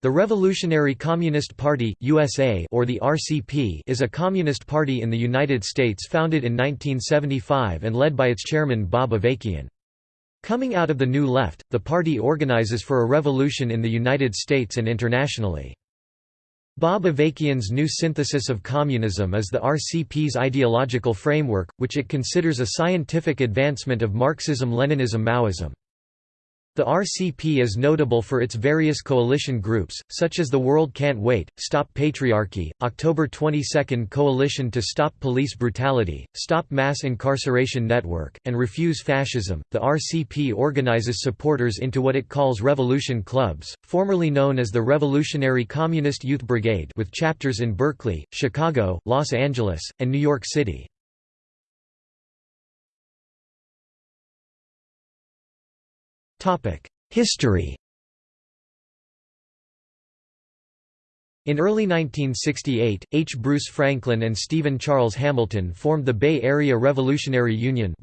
The Revolutionary Communist Party, USA or the RCP is a communist party in the United States founded in 1975 and led by its chairman Bob Avakian. Coming out of the New Left, the party organizes for a revolution in the United States and internationally. Bob Avakian's new synthesis of communism is the RCP's ideological framework, which it considers a scientific advancement of Marxism-Leninism-Maoism. The RCP is notable for its various coalition groups, such as the World Can't Wait, Stop Patriarchy, October 22 Coalition to Stop Police Brutality, Stop Mass Incarceration Network, and Refuse Fascism. The RCP organizes supporters into what it calls revolution clubs, formerly known as the Revolutionary Communist Youth Brigade, with chapters in Berkeley, Chicago, Los Angeles, and New York City. History In early 1968, H. Bruce Franklin and Stephen Charles Hamilton formed the Bay Area Revolutionary Union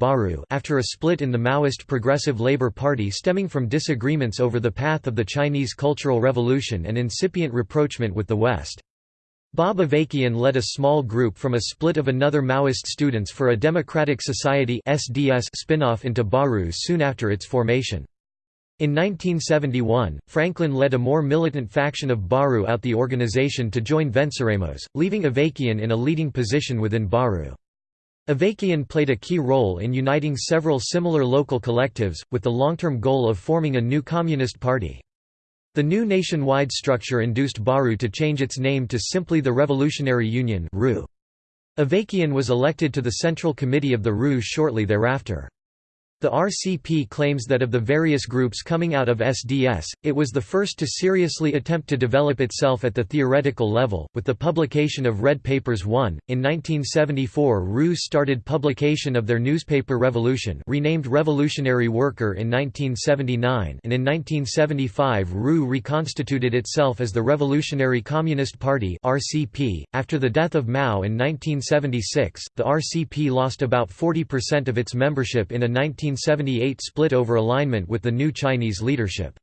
after a split in the Maoist Progressive Labor Party stemming from disagreements over the path of the Chinese Cultural Revolution and incipient rapprochement with the West. Bob Avakian led a small group from a split of another Maoist Students for a Democratic Society spin-off into BARU soon after its formation. In 1971, Franklin led a more militant faction of Baru out the organization to join Venceremos, leaving Avakian in a leading position within Baru. Avakian played a key role in uniting several similar local collectives, with the long-term goal of forming a new communist party. The new nationwide structure induced Baru to change its name to simply the Revolutionary Union Avakian was elected to the Central Committee of the RU shortly thereafter. The RCP claims that of the various groups coming out of SDS, it was the first to seriously attempt to develop itself at the theoretical level, with the publication of Red Papers 1. In 1974 RU started publication of their newspaper Revolution renamed Revolutionary Worker in 1979 and in 1975 RU reconstituted itself as the Revolutionary Communist Party RCP. .After the death of Mao in 1976, the RCP lost about 40% of its membership in a 19 1978 split over alignment with the new Chinese leadership.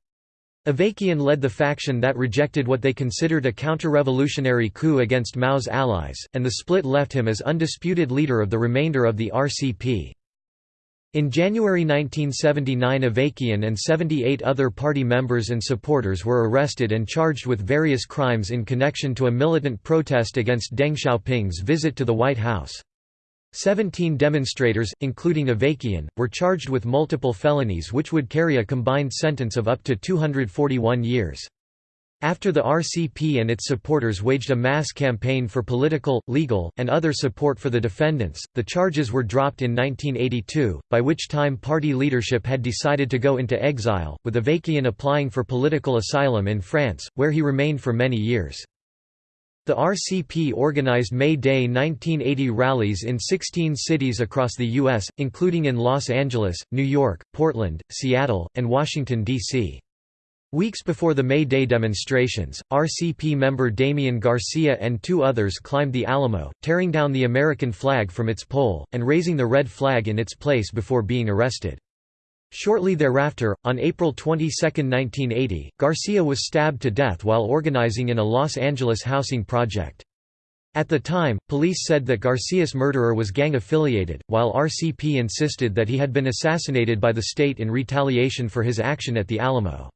Avakian led the faction that rejected what they considered a counter-revolutionary coup against Mao's allies, and the split left him as undisputed leader of the remainder of the RCP. In January 1979 Avakian and 78 other party members and supporters were arrested and charged with various crimes in connection to a militant protest against Deng Xiaoping's visit to the White House. Seventeen demonstrators, including Avakian, were charged with multiple felonies which would carry a combined sentence of up to 241 years. After the RCP and its supporters waged a mass campaign for political, legal, and other support for the defendants, the charges were dropped in 1982, by which time party leadership had decided to go into exile, with Avakian applying for political asylum in France, where he remained for many years. The RCP organized May Day 1980 rallies in 16 cities across the U.S., including in Los Angeles, New York, Portland, Seattle, and Washington, D.C. Weeks before the May Day demonstrations, RCP member Damian Garcia and two others climbed the Alamo, tearing down the American flag from its pole, and raising the red flag in its place before being arrested. Shortly thereafter, on April 22, 1980, Garcia was stabbed to death while organizing in a Los Angeles housing project. At the time, police said that Garcia's murderer was gang-affiliated, while RCP insisted that he had been assassinated by the state in retaliation for his action at the Alamo.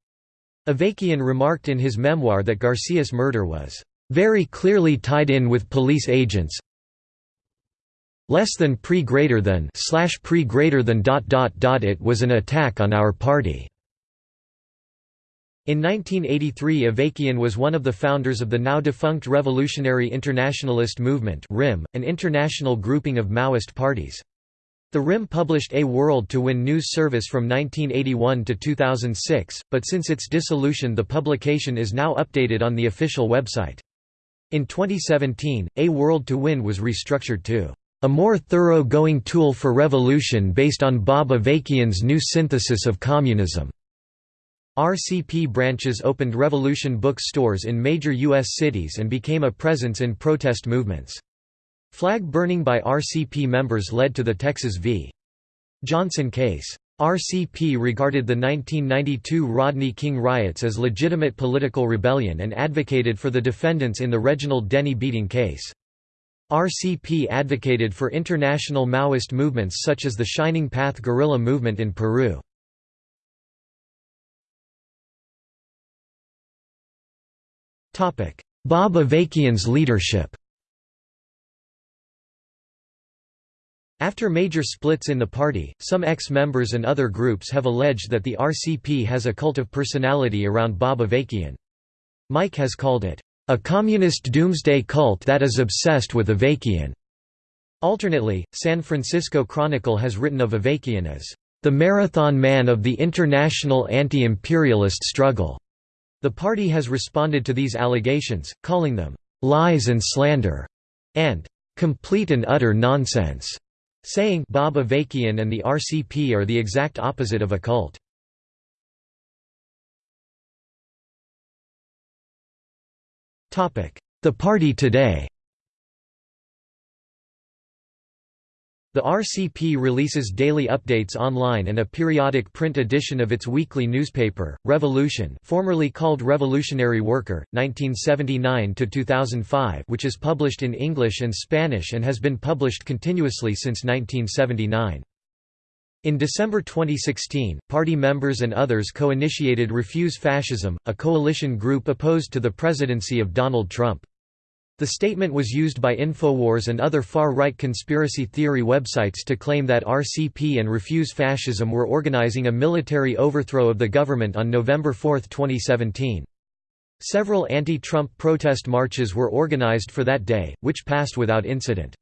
Avakian remarked in his memoir that Garcia's murder was, "...very clearly tied in with police agents, less than pre greater than slash pre greater than dot dot dot it was an attack on our party. In 1983 Avakian was one of the founders of the now defunct Revolutionary Internationalist Movement RIM, an international grouping of Maoist parties. The RIM published A World to Win news service from 1981 to 2006, but since its dissolution the publication is now updated on the official website. In 2017, A World to Win was restructured to a more thorough-going tool for revolution based on Bob Avakian's new synthesis of communism. RCP branches opened Revolution book stores in major U.S. cities and became a presence in protest movements. Flag burning by RCP members led to the Texas v. Johnson case. RCP regarded the 1992 Rodney King riots as legitimate political rebellion and advocated for the defendants in the Reginald Denny beating case. RCP advocated for international Maoist movements such as the Shining Path guerrilla movement in Peru. Bob Avakian's leadership After major splits in the party, some ex-members and other groups have alleged that the RCP has a cult of personality around Bob Avakian. Mike has called it, "...a communist doomsday cult that is obsessed with Avakian." Alternately, San Francisco Chronicle has written of Avakian as, "...the marathon man of the international anti-imperialist struggle." The party has responded to these allegations, calling them, "...lies and slander," and "...complete and utter nonsense." saying Bob Avakian and the RCP are the exact opposite of a cult. The party today The RCP releases daily updates online and a periodic print edition of its weekly newspaper, Revolution formerly called Revolutionary Worker, 1979–2005 which is published in English and Spanish and has been published continuously since 1979. In December 2016, party members and others co-initiated Refuse Fascism, a coalition group opposed to the presidency of Donald Trump. The statement was used by Infowars and other far-right conspiracy theory websites to claim that RCP and Refuse Fascism were organizing a military overthrow of the government on November 4, 2017. Several anti-Trump protest marches were organized for that day, which passed without incident.